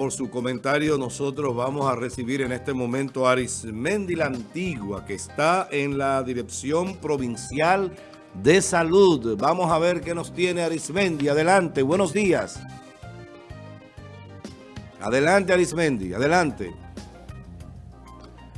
por su comentario. Nosotros vamos a recibir en este momento a Arismendi la Antigua, que está en la Dirección Provincial de Salud. Vamos a ver qué nos tiene Arismendi. Adelante, buenos días. Adelante, Arismendi, adelante.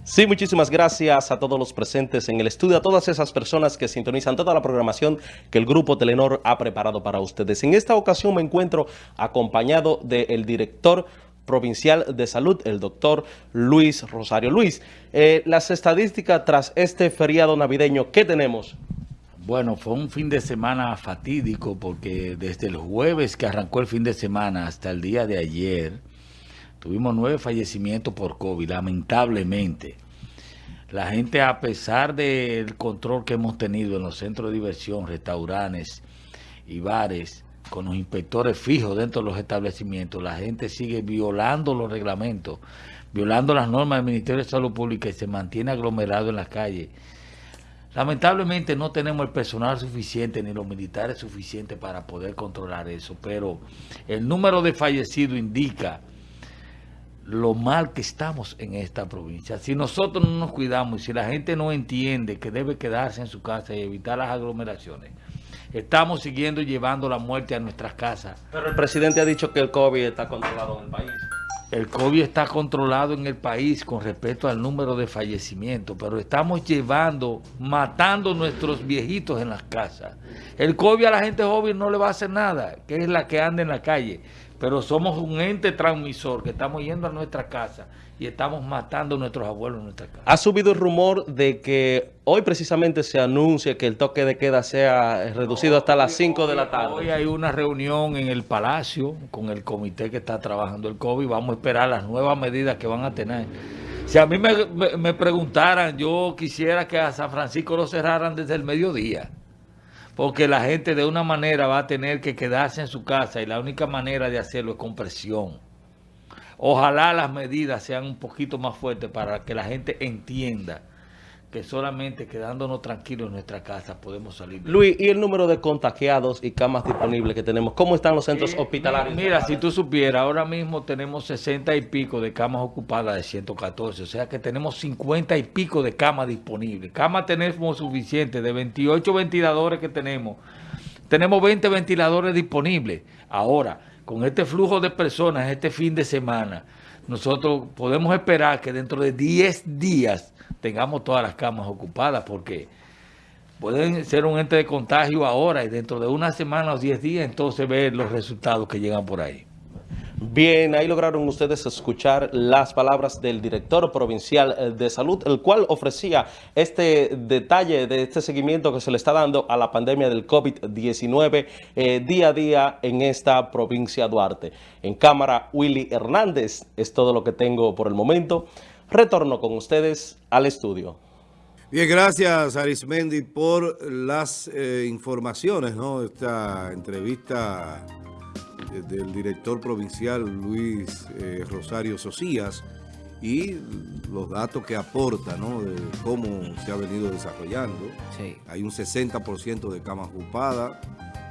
Sí, muchísimas gracias a todos los presentes en el estudio, a todas esas personas que sintonizan toda la programación que el Grupo Telenor ha preparado para ustedes. En esta ocasión me encuentro acompañado del director provincial de salud, el doctor Luis Rosario. Luis, eh, las estadísticas tras este feriado navideño, ¿qué tenemos? Bueno, fue un fin de semana fatídico porque desde el jueves que arrancó el fin de semana hasta el día de ayer, tuvimos nueve fallecimientos por COVID, lamentablemente. La gente, a pesar del control que hemos tenido en los centros de diversión, restaurantes y bares, con los inspectores fijos dentro de los establecimientos, la gente sigue violando los reglamentos, violando las normas del Ministerio de Salud Pública y se mantiene aglomerado en las calles. Lamentablemente no tenemos el personal suficiente ni los militares suficientes para poder controlar eso, pero el número de fallecidos indica lo mal que estamos en esta provincia. Si nosotros no nos cuidamos y si la gente no entiende que debe quedarse en su casa y evitar las aglomeraciones, estamos siguiendo llevando la muerte a nuestras casas. Pero el presidente ha dicho que el COVID está controlado en el país. El COVID está controlado en el país con respecto al número de fallecimientos, pero estamos llevando, matando nuestros viejitos en las casas. El COVID a la gente joven no le va a hacer nada, que es la que anda en la calle pero somos un ente transmisor que estamos yendo a nuestra casa y estamos matando a nuestros abuelos en nuestra casa. Ha subido el rumor de que hoy precisamente se anuncia que el toque de queda sea reducido hasta las 5 de la tarde. Hoy hay una reunión en el Palacio con el comité que está trabajando el COVID. Vamos a esperar las nuevas medidas que van a tener. Si a mí me, me preguntaran, yo quisiera que a San Francisco lo cerraran desde el mediodía porque la gente de una manera va a tener que quedarse en su casa y la única manera de hacerlo es con presión. Ojalá las medidas sean un poquito más fuertes para que la gente entienda que solamente quedándonos tranquilos en nuestra casa podemos salir. Luis, ¿y el número de contagiados y camas disponibles que tenemos? ¿Cómo están los centros hospitalarios? Mira, si tú supieras, ahora mismo tenemos 60 y pico de camas ocupadas de 114, o sea que tenemos 50 y pico de camas disponibles. Camas tenemos suficientes, de 28 ventiladores que tenemos, tenemos 20 ventiladores disponibles. Ahora, con este flujo de personas este fin de semana, nosotros podemos esperar que dentro de 10 días tengamos todas las camas ocupadas porque pueden ser un ente de contagio ahora y dentro de una semana o 10 días entonces ver los resultados que llegan por ahí. Bien, ahí lograron ustedes escuchar las palabras del director provincial de salud, el cual ofrecía este detalle de este seguimiento que se le está dando a la pandemia del COVID-19 eh, día a día en esta provincia Duarte. En cámara, Willy Hernández, es todo lo que tengo por el momento. Retorno con ustedes al estudio. Bien, gracias Arismendi por las eh, informaciones, ¿no? Esta entrevista del director provincial Luis eh, Rosario Socías y los datos que aporta, ¿no? De cómo se ha venido desarrollando. Hay un 60% de camas ocupadas,